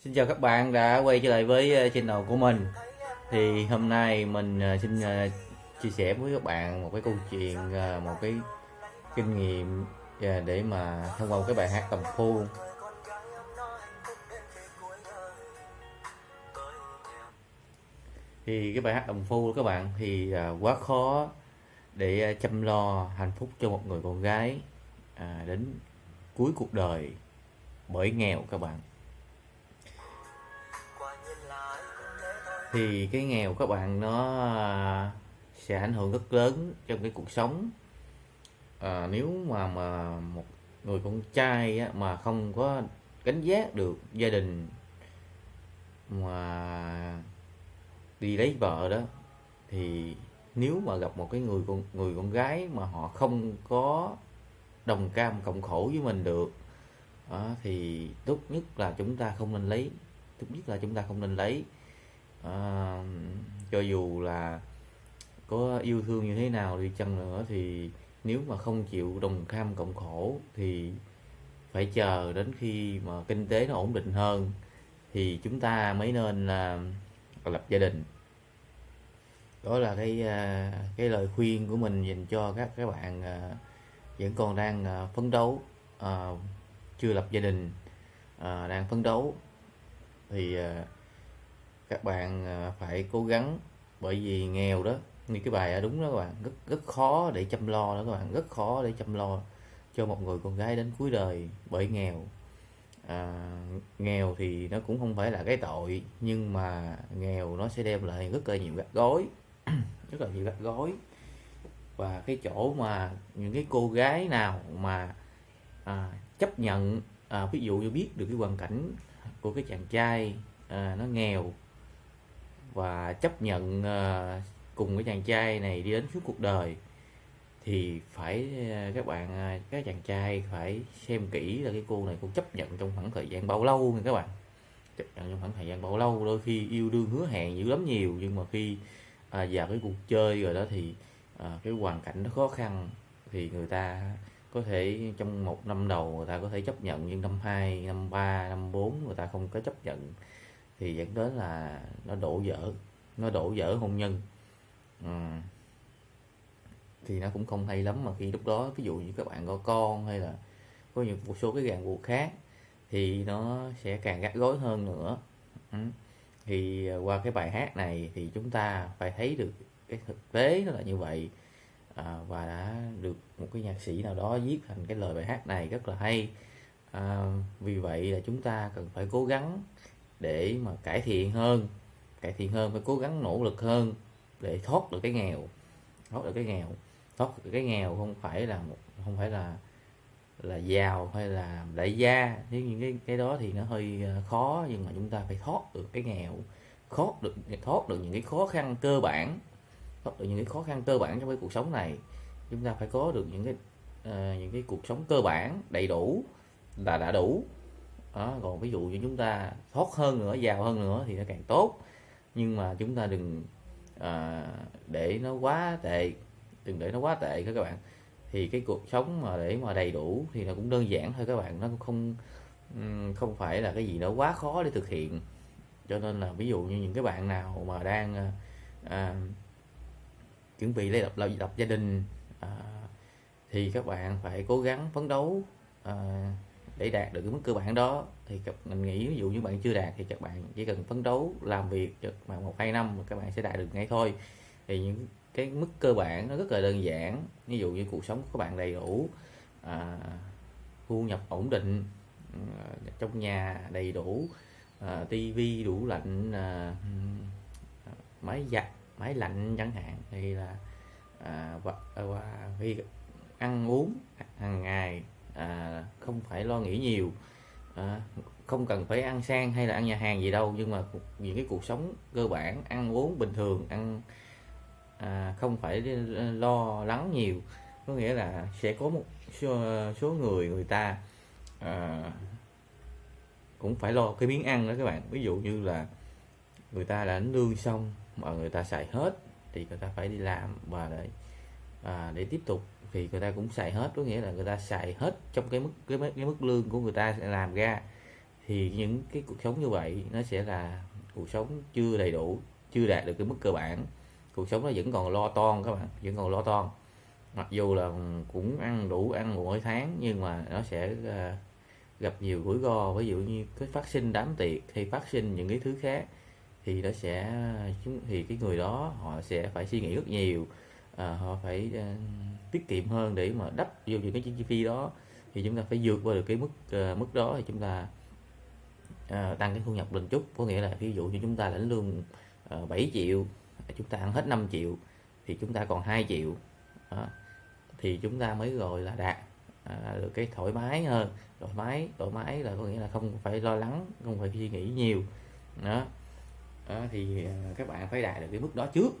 Xin chào các bạn đã quay trở lại với ờ, channel của mình. Thì hôm nay mình ờ, xin ờ, chia sẻ với các bạn một cái câu chuyện, một cái kinh nghiệm để mà thông qua một cái bài hát tầm phu Thì cái bài hát tầm phu các bạn thì quá khó để chăm lo hạnh phúc cho một người con gái à, đến cuối cuộc đời bởi nghèo các bạn. Thì cái nghèo các bạn nó à, sẽ ảnh hưởng rất lớn trong cái cuộc sống. À, nếu mà mà một người con trai á, mà không có gánh giác được gia đình mà đi lấy vợ đó thì nếu mà gặp một cái người con người con gái mà họ không có đồng cam cộng khổ với mình được đó, thì tốt nhất là chúng ta không nên lấy tốt nhất là chúng ta không nên lấy à, cho dù là có yêu thương như thế nào đi chăng nữa thì nếu mà không chịu đồng cam cộng khổ thì phải chờ đến khi mà kinh tế nó ổn định hơn thì chúng ta mới nên ờ, là lập gia đình. Đó là cái ờ, cái lời khuyên của mình dành cho các các bạn vẫn còn đang phấn đấu chưa lập gia đình đang phấn đấu. Thì các bạn ờ, phải cố gắng bởi vì nghèo đó. Như cái bài đúng đó các bạn rất rất khó để chăm lo đó các bạn rất khó để chăm lo cho một người con gái đến cuối đời bởi nghèo. À, nghèo thì nó cũng không phải là cái tội nhưng mà nghèo nó sẽ đem lại rất là nhiều gắt gối rất là nhiều gắt gối. Và cái chỗ mà những cái cô gái nào mà à, chấp nhận à, ví dụ như biết được cái hoàn cảnh của cái chàng trai à, nó nghèo và chấp nhận ờ, cùng cái chàng trai này đi đến suốt cuộc đời thì phải ờ, các bạn ờ, các chàng trai phải xem kỹ là cái cô này cô chấp nhận trong khoảng thời gian bao lâu nha các bạn. Chấp nhận trong khoảng thời gian bao lâu đôi khi yêu đương hứa hẹn dữ lắm nhiều nhưng mà khi à, vào cái cuộc chơi rồi đó thì à, cái hoàn cảnh nó khó khăn thì người ta có thể trong một năm đầu người ta có thể chấp nhận nhưng năm hai năm ba năm bốn người ta không có chấp nhận thì dẫn đến là nó đổ vỡ nó đổ vỡ hôn nhân ừ. thì nó cũng không hay lắm mà khi lúc đó ví dụ như các bạn có con hay là có những một số cái ràng buộc khác thì nó sẽ càng gắt gối hơn nữa ừ. thì à, qua cái bài hát này thì chúng ta phải thấy được cái thực tế nó là như vậy à, và đã được một cái nhạc sĩ nào đó viết thành cái lời bài hát này rất là hay à, vì vậy là chúng ta cần phải cố gắng để mà cải thiện hơn cải thiện hơn phải cố gắng nỗ lực hơn để thoát được cái nghèo thoát được cái nghèo. Thoát được cái nghèo không phải là một không phải là là giàu hay là đại gia. Nếu những cái cái đó thì nó hơi ờ, khó nhưng mà chúng ta phải thoát được cái nghèo thoát được thoát được những cái khó khăn cơ bản thoát được những cái khó khăn cơ bản trong cái cuộc sống này. Chúng ta phải có được những cái uh, những cái cuộc sống cơ bản đầy đủ là đã đủ đó còn ví dụ như chúng ta thoát hơn nữa giàu hơn nữa thì nó càng tốt. Nhưng mà chúng ta đừng à, để nó quá tệ đừng để nó quá tệ các bạn. Thì cái cuộc sống mà để mà đầy đủ thì nó cũng đơn giản thôi các bạn. Nó cũng không không phải là cái gì nó quá khó để thực hiện. Cho nên là ví dụ như những cái bạn nào mà đang à, à, chuẩn bị lấy lập, lập, lập gia đình à, thì các bạn phải cố gắng phấn đấu à, để đạt được cái mức cơ bản đó thì các mình nghĩ ví dụ như bạn chưa đạt thì các bạn chỉ cần phấn đấu làm việc cho bạn một hai năm mà các bạn sẽ đạt được ngay thôi. Thì những cái mức cơ bản nó rất là đơn giản ví dụ như cuộc sống của các bạn đầy đủ à, thu nhập ổn định à, trong nhà đầy đủ à, tivi đủ lạnh à, ừ, máy giặt máy lạnh chẳng hạn hay là à, và, và và ăn uống hàng ngày à, không phải lo nghĩ nhiều. À, không cần phải ăn sang hay là ăn nhà hàng gì đâu nhưng mà những cái cuộc sống cơ bản ăn uống bình thường ăn à, không phải lo lắng nhiều. Có nghĩa là sẽ có một số, số người người ta à, cũng phải lo cái miếng ăn đó các bạn. Ví dụ như là người ta đã lương xong mà người ta xài hết thì người ta phải đi làm và để à, để tiếp tục thì người ta cũng xài hết. Có nghĩa là người ta xài hết trong cái mức cái, mức- cái mức lương của người ta sẽ làm ra. Thì những cái cuộc sống như vậy nó sẽ là cuộc sống chưa đầy đủ chưa đạt được cái mức cơ bản. Cuộc sống nó vẫn còn lo toan các bạn vẫn còn lo toan. Mặc dù là cũng ăn đủ ăn mỗi tháng nhưng mà nó sẽ uh, gặp nhiều rủi ro. Ví dụ như cái phát sinh đám tiệc hay phát sinh những cái thứ khác thì nó sẽ à, thì cái người đó họ sẽ phải suy nghĩ rất nhiều à, họ phải à, tiết kiệm hơn để mà đắp vô những cái chi phí đó. Thì chúng ta phải vượt qua được cái mức à, mức đó thì chúng ta à, tăng cái thu nhập lên chút. Có nghĩa là ví dụ như chúng ta lãnh lương à, 7 triệu chúng ta ăn hết 5 triệu thì chúng ta còn 2 triệu. Đó. thì chúng ta mới gọi là đạt à, được cái thoải mái hơn. Thoải mái thoải mái là có nghĩa là không phải lo lắng không phải suy nghĩ nhiều. Đó, đó thì các bạn phải đạt được cái mức đó trước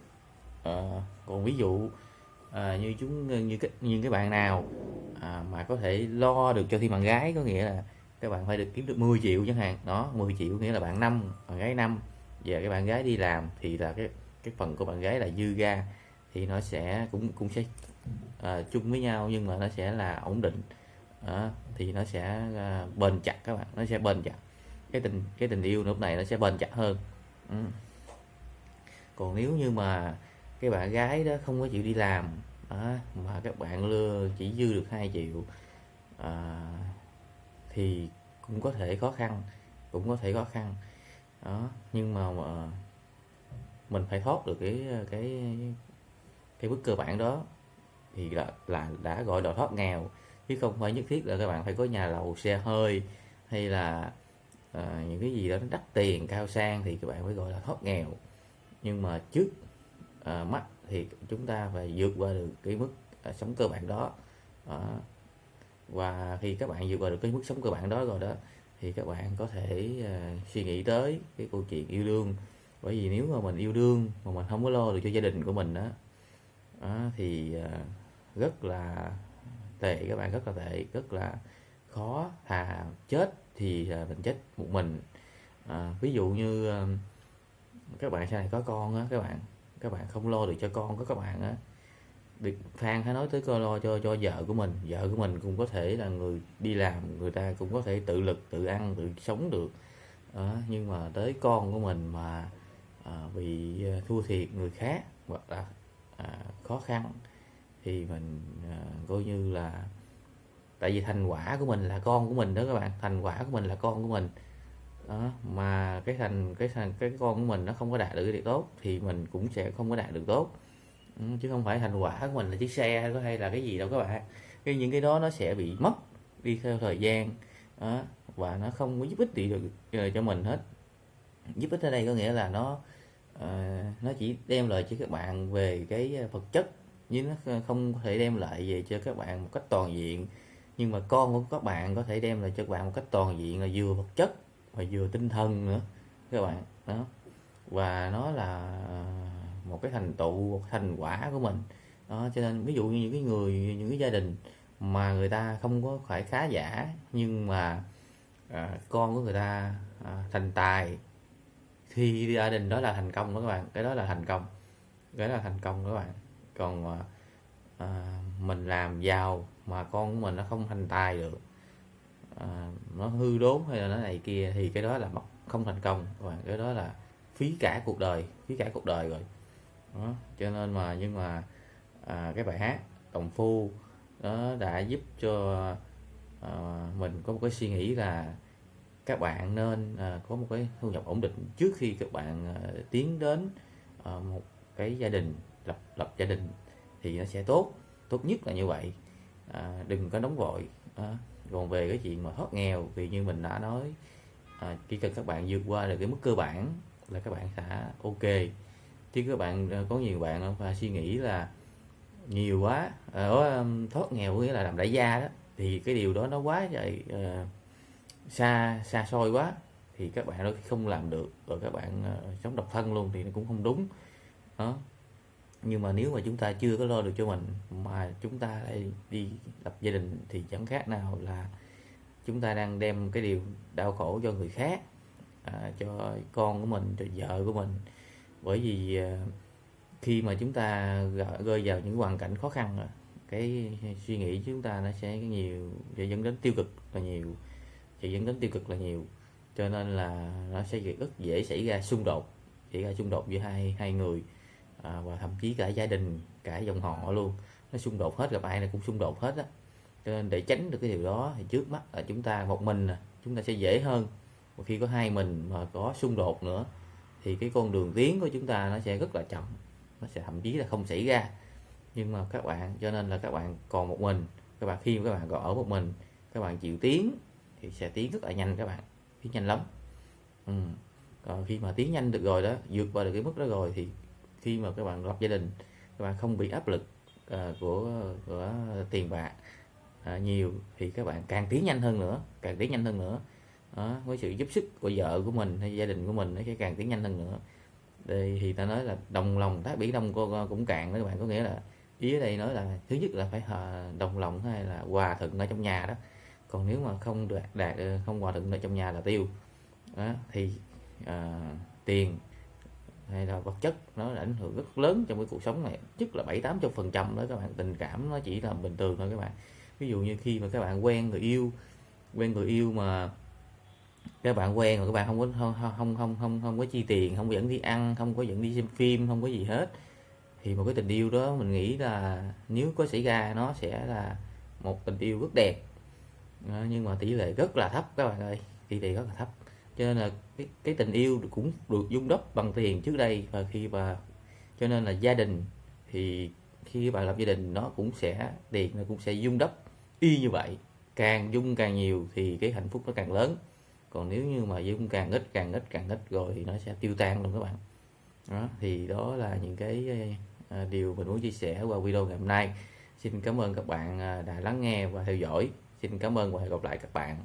à, còn ví dụ à, như chúng như cái như cái bạn nào à, mà có thể lo được cho thi bạn gái có nghĩa là các bạn phải được kiếm được 10 triệu chẳng hạn. Đó 10 triệu nghĩa là bạn năm bạn gái năm. Và cái bạn gái đi làm thì là cái cái phần của bạn gái là dư ra thì nó sẽ cũng cũng sẽ à, chung với nhau nhưng mà nó sẽ là ổn định. À, thì nó sẽ à, bền chặt các bạn nó sẽ bền chặt. Cái tình cái tình yêu lúc này nó sẽ bền chặt hơn. Ừ. còn nếu như mà cái bạn gái đó không có chịu đi làm đó, mà các bạn lừa chỉ dư được 2 triệu. À, thì cũng có thể khó khăn cũng có thể khó khăn. Đó nhưng mà, mà mình phải thoát được cái ờ, cái cái bước cơ bản đó thì là, là đã gọi là thoát nghèo. Chứ không phải nhất thiết là các bạn phải có nhà lầu xe hơi hay là à, những cái gì đó nó đắt tiền cao sang thì các bạn phải gọi là thoát nghèo. Nhưng mà trước à, mắt thì chúng ta phải vượt qua được cái mức à, sống cơ bản đó. À, và khi các bạn vượt qua được cái mức sống cơ bản đó rồi đó thì các bạn có thể à, suy nghĩ tới cái câu chuyện yêu đương. Bởi vì nếu mà mình yêu đương mà mình không có lo được cho gia đình của mình đó, à, thì à, rất là tệ các bạn rất là tệ rất là khó thà chết thì à, mình chết một mình. À, ví dụ như à, các bạn sau này có con á các bạn các bạn không lo được cho con của các bạn á. Được phan hãy nói tới coi lo cho cho vợ của mình. Vợ của mình cũng có thể là người đi làm người ta cũng có thể tự lực tự ăn tự sống được. À, nhưng mà tới con của mình mà à, bị à, thua thiệt người khác hoặc là à, khó khăn thì mình à, coi như là tại vì thành quả của mình là con của mình đó các bạn. Thành quả của mình là con của mình đó mà cái thành cái thành cái con của mình nó không có đạt được cái điều tốt thì mình cũng sẽ không có đạt được tốt. Ừ, chứ không phải thành quả của mình là chiếc xe hay, hay là cái gì đâu các bạn. Cái những cái đó nó sẽ bị mất đi theo thời gian. Đó, và nó không có giúp ích gì được ờ, cho mình hết. Giúp ích ở đây có nghĩa là nó uh, nó chỉ đem lại cho các bạn về cái ờ, vật chất nhưng nó không thể đem lại về cho các bạn một cách toàn diện. Nhưng mà con của các bạn có thể đem lại cho các bạn một cách toàn diện là vừa vật chất và vừa tinh thần nữa các bạn đó. Và nó là một cái thành tựu một thành quả của mình. Đó cho nên ví dụ như những cái người những cái gia đình mà người ta không có phải khá giả nhưng mà à, con của người ta à, thành tài thì gia đình đó là thành công đó các bạn. Cái đó là thành công. Cái đó là thành công đó các bạn. Còn à, à mình làm giàu mà con của mình nó không thành tài được à, nó hư đốn hay là nó này kia thì cái đó là không thành công và cái đó là phí cả cuộc đời phí cả cuộc đời rồi. Đó. cho nên mà nhưng mà à, cái bài hát đồng phu nó đã giúp cho à, mình có một cái suy nghĩ là các bạn nên à, có một cái thu nhập ổn định trước khi các bạn à, tiến đến à, một cái gia đình lập lập gia đình thì nó sẽ tốt. Tốt nhất là như vậy. À, đừng có nóng vội. À, còn về cái chuyện mà thoát nghèo thì như mình đã nói à, chỉ cần các bạn vượt qua được cái mức cơ bản là các bạn sẽ ok. Chứ các bạn à, có nhiều bạn phải suy nghĩ là nhiều quá à, ở thoát nghèo nghĩa là làm đại gia đó thì cái điều đó nó quá vậy à, xa xa xôi quá thì các bạn nó không làm được rồi các bạn uh, sống độc thân luôn thì nó cũng không đúng. Đó nhưng mà nếu mà chúng ta chưa có lo được cho mình mà chúng ta lại đi lập gia đình thì chẳng khác nào là chúng ta đang đem cái điều đau khổ cho người khác à, cho con của mình cho vợ của mình. Bởi vì à, khi mà chúng ta rơi vào những hoàn cảnh khó khăn à, cái suy nghĩ chúng ta nó sẽ nhiều sẽ dẫn đến tiêu cực là nhiều sẽ dẫn đến tiêu cực là nhiều. Cho nên là nó sẽ rất dễ xảy ra xung đột xảy ra xung đột giữa hai hai người à, và thậm chí cả gia đình cả dòng họ luôn. Nó xung đột hết gặp ai này cũng xung đột hết á. Cho nên để tránh được cái điều đó thì trước mắt là chúng ta một mình chúng ta sẽ dễ hơn. Và khi có hai mình mà có xung đột nữa thì cái con đường tiến của chúng ta nó sẽ rất là chậm. Nó sẽ thậm chí là không xảy ra. Nhưng mà các bạn cho nên là các bạn còn một mình các bạn khi các bạn còn ở một mình các bạn chịu tiến thì sẽ tiến rất là nhanh các bạn. Tiến nhanh lắm. Ừ. còn khi mà tiến nhanh được rồi đó vượt qua được cái mức đó rồi thì khi mà các bạn lập gia đình các bạn không bị áp lực uh, của của tiền bạc uh, nhiều thì các bạn càng tiến nhanh hơn nữa càng tiến nhanh hơn nữa. Đó, với sự giúp sức của vợ của mình hay gia đình của mình nó sẽ càng tiến nhanh hơn nữa. Đây thì ta nói là đồng lòng tác biển đông cô cũng cạn đó các bạn có nghĩa là ý ở đây nói là thứ nhất là phải à, đồng lòng hay là hòa thuận ở trong nhà đó. Còn nếu mà không đạt, đạt không hòa thuận ở trong nhà là tiêu. Đó, thì à, tiền hay là vật chất nó ảnh hưởng rất lớn trong cái cuộc sống này, nhất là bảy, tám phần trăm đó các bạn. Tình cảm nó chỉ là bình thường thôi các bạn. Ví dụ như khi mà các bạn quen người yêu, quen người yêu mà các bạn quen mà các bạn không có, không không không không không có chi tiền, không có dẫn đi ăn, không có dẫn đi xem phim, không có gì hết, thì một cái tình yêu đó mình nghĩ là nếu có xảy ra nó sẽ là một tình yêu rất đẹp. Ờ, nhưng mà tỷ lệ rất là thấp các bạn ơi. Tỷ lệ rất là thấp cho nên là cái, cái tình yêu cũng được dung đắp bằng tiền trước đây và khi mà cho nên là gia đình thì khi bạn lập gia đình nó cũng sẽ tiền nó cũng sẽ dung đắp y như vậy. Càng dung càng nhiều thì cái hạnh phúc nó càng lớn. Còn nếu như mà dung càng ít càng ít càng ít rồi thì nó sẽ tiêu tan luôn các bạn. Đó thì đó là những cái ờ, điều mình muốn chia sẻ qua video ngày hôm nay. Xin cảm ơn các bạn ờ, đã lắng nghe và theo dõi. Xin cảm ơn và hẹn gặp lại các bạn.